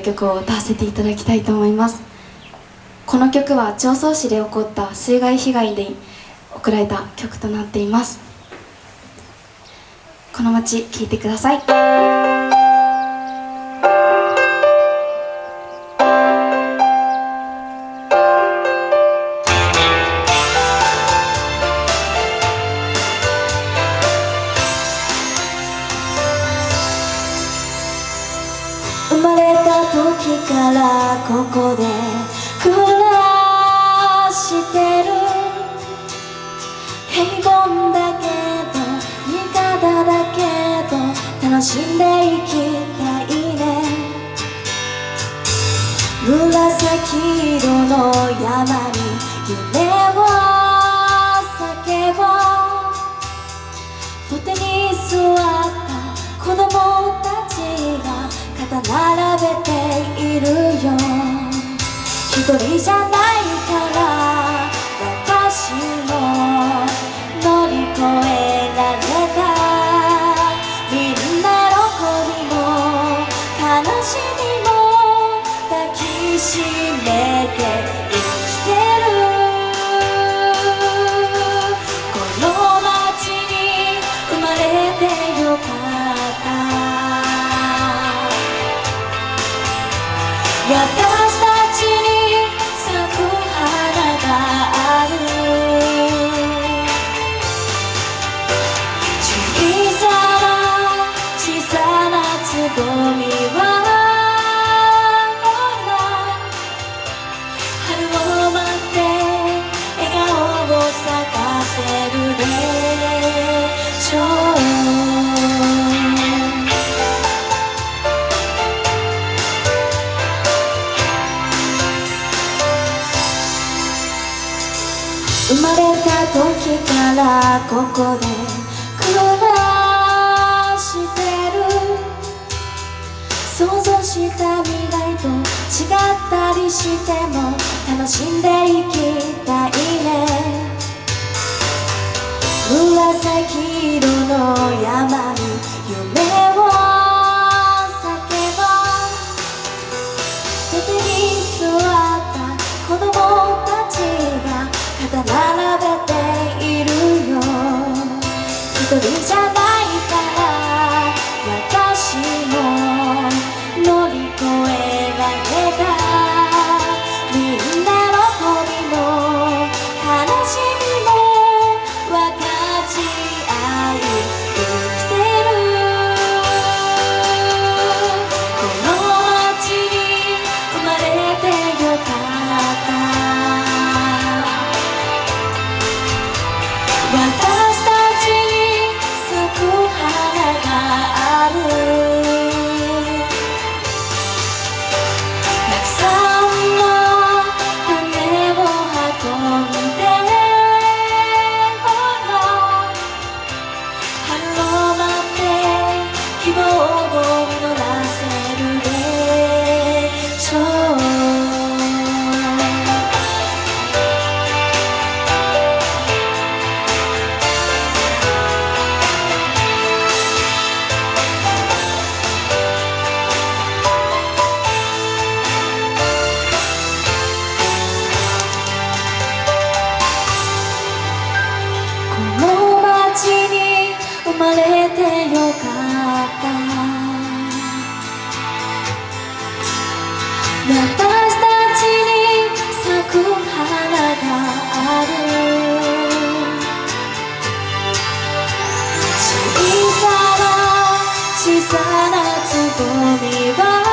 曲を歌わせていただきたいと思います。この曲は常総市で起こった水害被害で送られた曲となっています。この街聴いてください。ここで暮らしてる。平凡だけど味方だけど楽しんでいきたいね。紫色の山に夢一人じゃない生まれた時からここで暮らしてる。想像した未来と違ったりしても楽しんでいきたいね。紫色の山に夢肩並べているよ。一人じゃない Bye. さなつぼみは